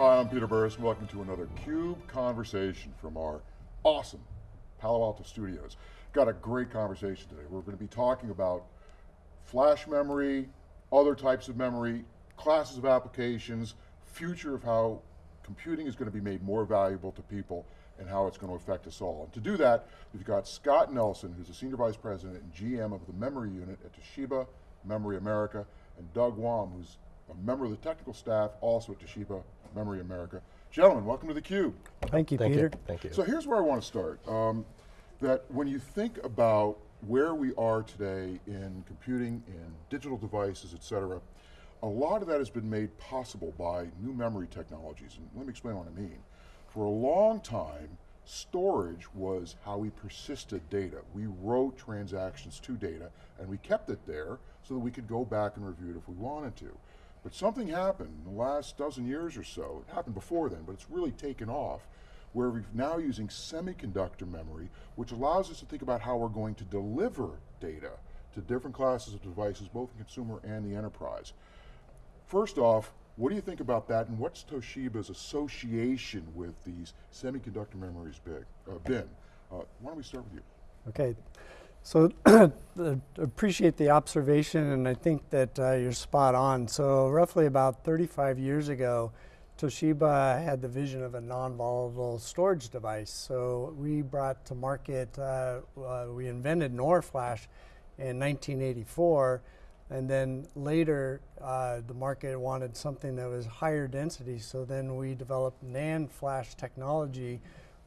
Hi, I'm Peter Burris, welcome to another CUBE conversation from our awesome Palo Alto studios. Got a great conversation today. We're going to be talking about flash memory, other types of memory, classes of applications, future of how computing is going to be made more valuable to people and how it's going to affect us all. And to do that, we've got Scott Nelson, who's the Senior Vice President and GM of the Memory Unit at Toshiba Memory America, and Doug Wong, who's a member of the technical staff, also at Toshiba Memory America. Gentlemen, welcome to theCUBE. Thank you, Thank Peter. You. Thank you. So here's where I want to start. Um, that when you think about where we are today in computing, in digital devices, et cetera, a lot of that has been made possible by new memory technologies, and let me explain what I mean. For a long time, storage was how we persisted data. We wrote transactions to data, and we kept it there so that we could go back and review it if we wanted to. But something happened in the last dozen years or so, it happened before then, but it's really taken off, where we're now using semiconductor memory, which allows us to think about how we're going to deliver data to different classes of devices, both in consumer and the enterprise. First off, what do you think about that and what's Toshiba's association with these semiconductor memories big, uh, been? Uh, why don't we start with you? Okay, so appreciate the observation and I think that uh, you're spot on. So roughly about 35 years ago, Toshiba had the vision of a non-volatile storage device. So we brought to market, uh, uh, we invented NOR flash in 1984 and then later uh, the market wanted something that was higher density so then we developed NAND flash technology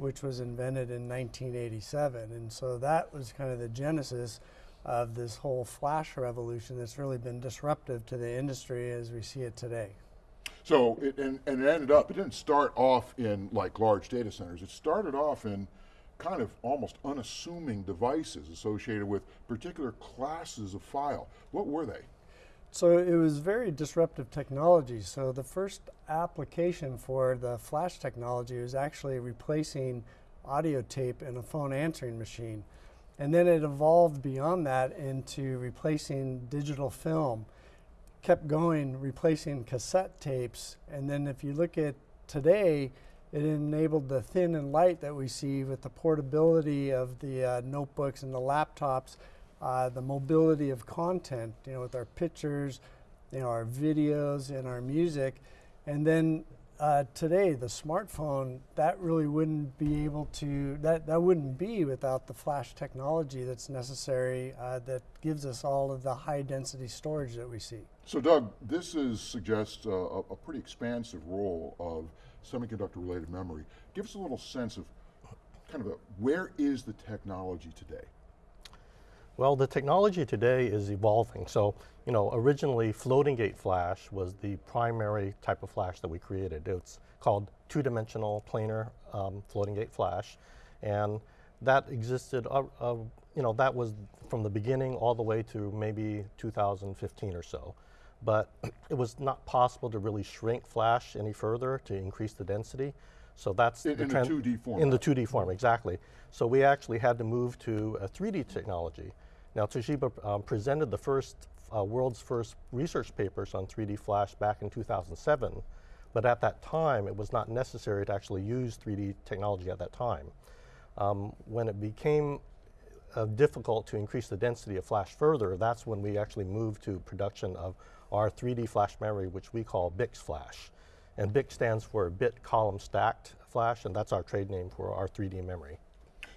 which was invented in 1987 and so that was kind of the genesis of this whole flash revolution that's really been disruptive to the industry as we see it today. So, it, and, and it ended up, it didn't start off in like large data centers, it started off in kind of almost unassuming devices associated with particular classes of file. What were they? So it was very disruptive technology. So the first application for the flash technology was actually replacing audio tape in a phone answering machine. And then it evolved beyond that into replacing digital film kept going, replacing cassette tapes. And then if you look at today, it enabled the thin and light that we see with the portability of the uh, notebooks and the laptops, uh, the mobility of content, you know, with our pictures, you know, our videos and our music. And then uh, today, the smartphone, that really wouldn't be able to, that, that wouldn't be without the flash technology that's necessary uh, that gives us all of the high density storage that we see. So Doug, this is, suggests a, a pretty expansive role of semiconductor related memory. Give us a little sense of kind of a, where is the technology today? Well, the technology today is evolving. So, you know, originally floating gate flash was the primary type of flash that we created. It's called two-dimensional planar um, floating gate flash. And that existed, uh, uh, you know, that was from the beginning all the way to maybe 2015 or so. But it was not possible to really shrink flash any further to increase the density. So that's in, the, in the 2D form. In the 2D form, exactly. So we actually had to move to a 3D technology. Now Toshiba um, presented the first, uh, world's first research papers on 3D flash back in 2007, but at that time it was not necessary to actually use 3D technology at that time. Um, when it became uh, difficult to increase the density of flash further, that's when we actually moved to production of our 3D flash memory, which we call BiCS flash. And BiCS stands for bit column stacked flash, and that's our trade name for our 3D memory.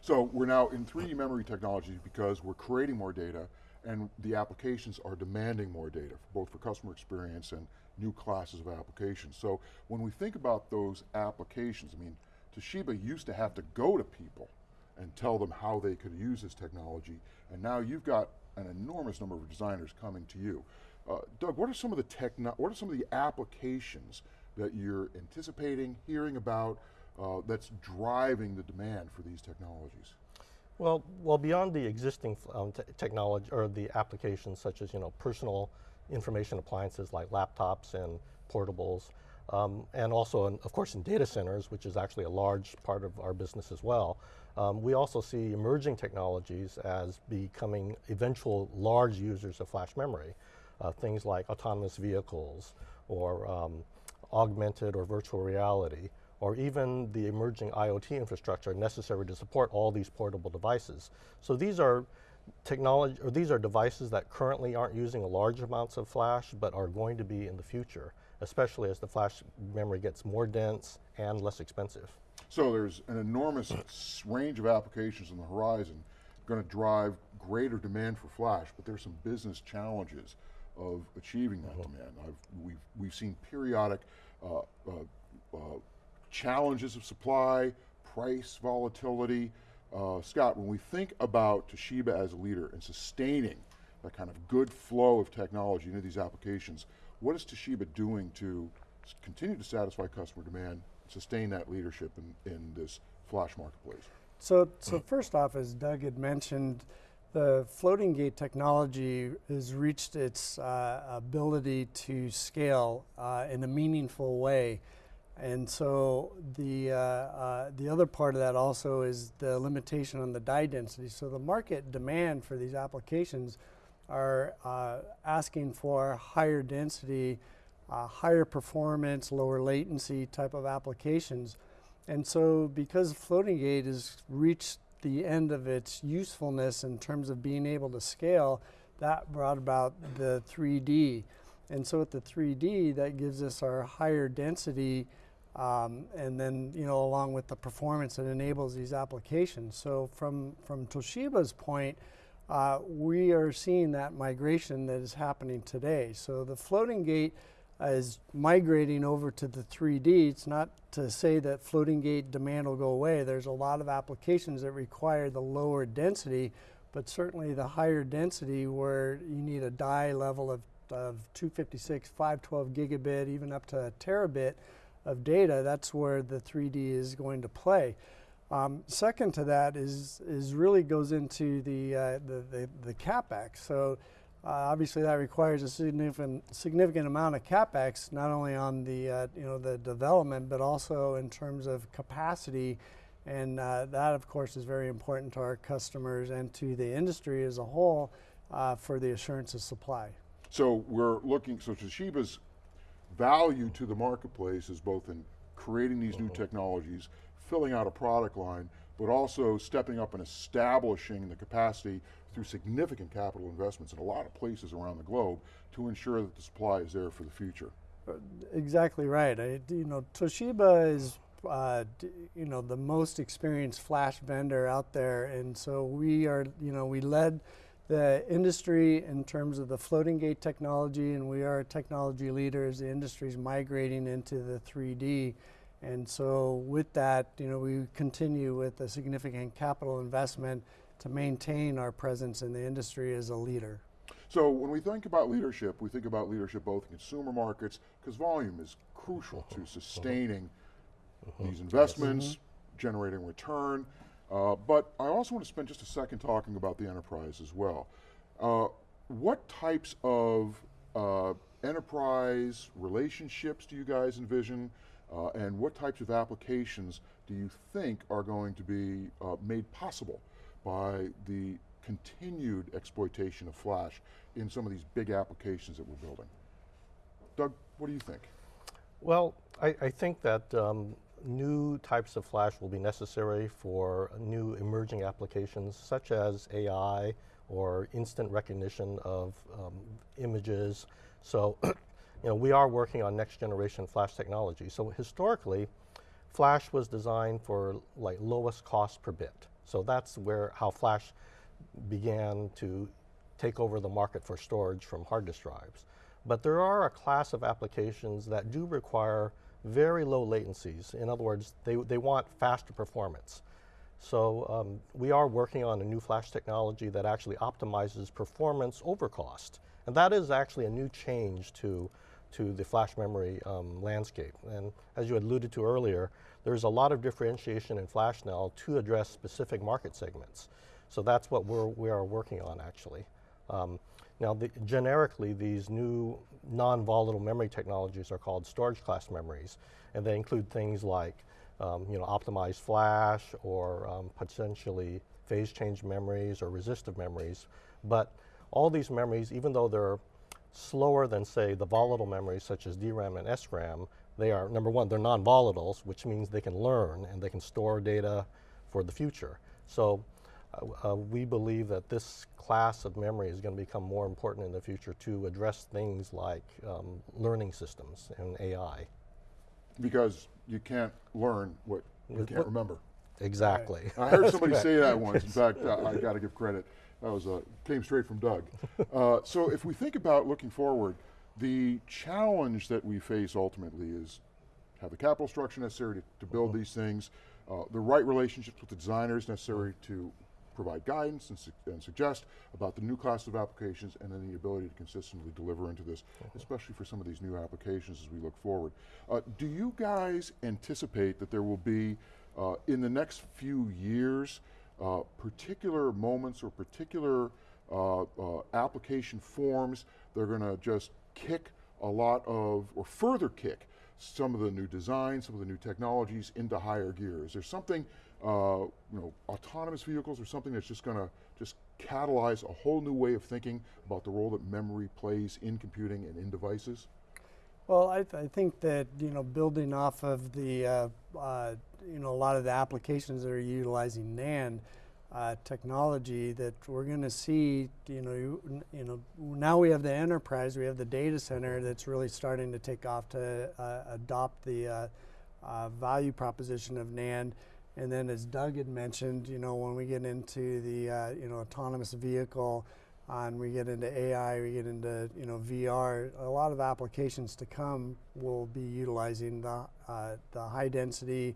So we're now in 3D memory technology because we're creating more data and the applications are demanding more data, both for customer experience and new classes of applications. So when we think about those applications, I mean, Toshiba used to have to go to people and tell them how they could use this technology, and now you've got an enormous number of designers coming to you. Uh, Doug, what are some of the what are some of the applications that you're anticipating, hearing about, uh, that's driving the demand for these technologies? Well, well, beyond the existing um, technology or the applications such as you know personal information appliances like laptops and portables, um, and also, in, of course, in data centers, which is actually a large part of our business as well. Um, we also see emerging technologies as becoming eventual large users of flash memory. Uh, things like autonomous vehicles or um, augmented or virtual reality, or even the emerging IoT infrastructure necessary to support all these portable devices. So these are technology, or these are devices that currently aren't using large amounts of flash, but are going to be in the future, especially as the flash memory gets more dense and less expensive. So there's an enormous range of applications on the horizon going to drive greater demand for flash, but there's some business challenges of achieving that demand. I've, we've, we've seen periodic uh, uh, uh, challenges of supply, price volatility. Uh, Scott, when we think about Toshiba as a leader and sustaining that kind of good flow of technology into these applications, what is Toshiba doing to continue to satisfy customer demand, sustain that leadership in, in this flash marketplace? So, so first off, as Doug had mentioned, the floating gate technology has reached its uh, ability to scale uh, in a meaningful way. And so the, uh, uh, the other part of that also is the limitation on the die density. So the market demand for these applications are uh, asking for higher density, uh, higher performance, lower latency type of applications. And so, because floating gate has reached the end of its usefulness in terms of being able to scale, that brought about the 3D. And so, with the 3D, that gives us our higher density, um, and then you know, along with the performance that enables these applications. So, from from Toshiba's point, uh, we are seeing that migration that is happening today. So, the floating gate is migrating over to the 3D. It's not to say that floating gate demand will go away. There's a lot of applications that require the lower density, but certainly the higher density where you need a die level of, of 256, 512 gigabit, even up to a terabit of data, that's where the 3D is going to play. Um, second to that is, is really goes into the, uh, the, the, the capex. So uh, obviously, that requires a significant significant amount of capex, not only on the uh, you know the development, but also in terms of capacity, and uh, that of course is very important to our customers and to the industry as a whole uh, for the assurance of supply. So we're looking, so Toshiba's value to the marketplace is both in creating these new technologies, filling out a product line, but also stepping up and establishing the capacity through significant capital investments in a lot of places around the globe to ensure that the supply is there for the future. Exactly right. I, you know, Toshiba is, uh, you know, the most experienced flash vendor out there, and so we are, you know, we led the industry in terms of the floating gate technology, and we are a technology leader as the industry is migrating into the 3D. And so, with that, you know, we continue with a significant capital investment to maintain our presence in the industry as a leader. So when we think about leadership, we think about leadership both in consumer markets, because volume is crucial to sustaining uh-huh. these investments, mm-hmm. generating return. Uh, but I also want to spend just a second talking about the enterprise as well. Uh, what types of uh, enterprise relationships do you guys envision? Uh, and what types of applications do you think are going to be uh, made possible by the continued exploitation of flash in some of these big applications that we're building? Doug, what do you think? Well, I, I think that um, new types of flash will be necessary for new emerging applications such as AI or instant recognition of um, images. So, you know, we are working on next generation flash technology. So historically, flash was designed for like lowest cost per bit. So that's where how flash began to take over the market for storage from hard disk drives. But there are a class of applications that do require very low latencies. In other words, they, they want faster performance. So um, we are working on a new flash technology that actually optimizes performance over cost. And that is actually a new change to, to the flash memory um, landscape. And as you alluded to earlier, there's a lot of differentiation in flash now to address specific market segments. So that's what we're, we are working on actually. Um, now, the, generically, these new non-volatile memory technologies are called storage class memories, and they include things like, um, you know, optimized flash or um, potentially phase change memories or resistive memories. But all these memories, even though they're slower than, say, the volatile memories such as DRAM and SRAM, They are, number one, they're non-volatiles, which means they can learn and they can store data for the future. So uh, we believe that this class of memory is going to become more important in the future to address things like um, learning systems and AI. Because you can't learn what you can't what- remember. Exactly. I heard somebody say that once. In fact, uh, I got to give credit. That was uh, came straight from Doug. Uh, so if we think about looking forward, the challenge that we face ultimately is have the capital structure necessary to, to build Mm-hmm. these things, uh, the right relationships with the designers necessary to provide guidance and, su- and suggest about the new class of applications, and then the ability to consistently deliver into this, especially for some of these new applications as we look forward. Uh, do you guys anticipate that there will be, uh, in the next few years, uh, particular moments or particular uh, uh, application forms that are going to just kick a lot of, or further kick some of the new designs, some of the new technologies into higher gear? Is there something, uh, you know, autonomous vehicles or something that's just going to just catalyze a whole new way of thinking about the role that memory plays in computing and in devices? Well, I, th- I think that you know, building off of the uh, uh, you know a lot of the applications that are utilizing NAND uh, technology, that we're going to see you know you, you know now we have the enterprise, we have the data center that's really starting to take off to uh, adopt the uh, uh, value proposition of NAND. And then, as Doug had mentioned, you know, when we get into the uh, you know autonomous vehicle, and we get into AI, we get into you know VR. A lot of applications to come will be utilizing the uh, the high density,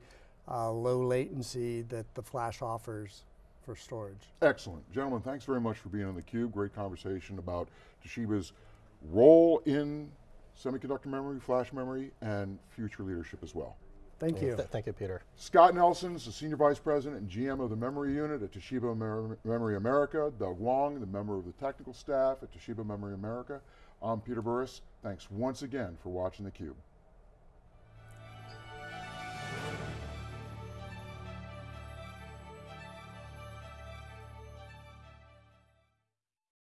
uh, low latency that the flash offers for storage. Excellent. Gentlemen, thanks very much for being on theCUBE. Great conversation about Toshiba's role in semiconductor memory, flash memory, and future leadership as well. Thank you. Th- thank you, Peter. Scott Nelson is the Senior Vice President and GM of the Memory Unit at Toshiba Mer- Memory America. Doug Wong, the member of the technical staff at Toshiba Memory America. I'm Peter Burris. Thanks once again for watching theCUBE.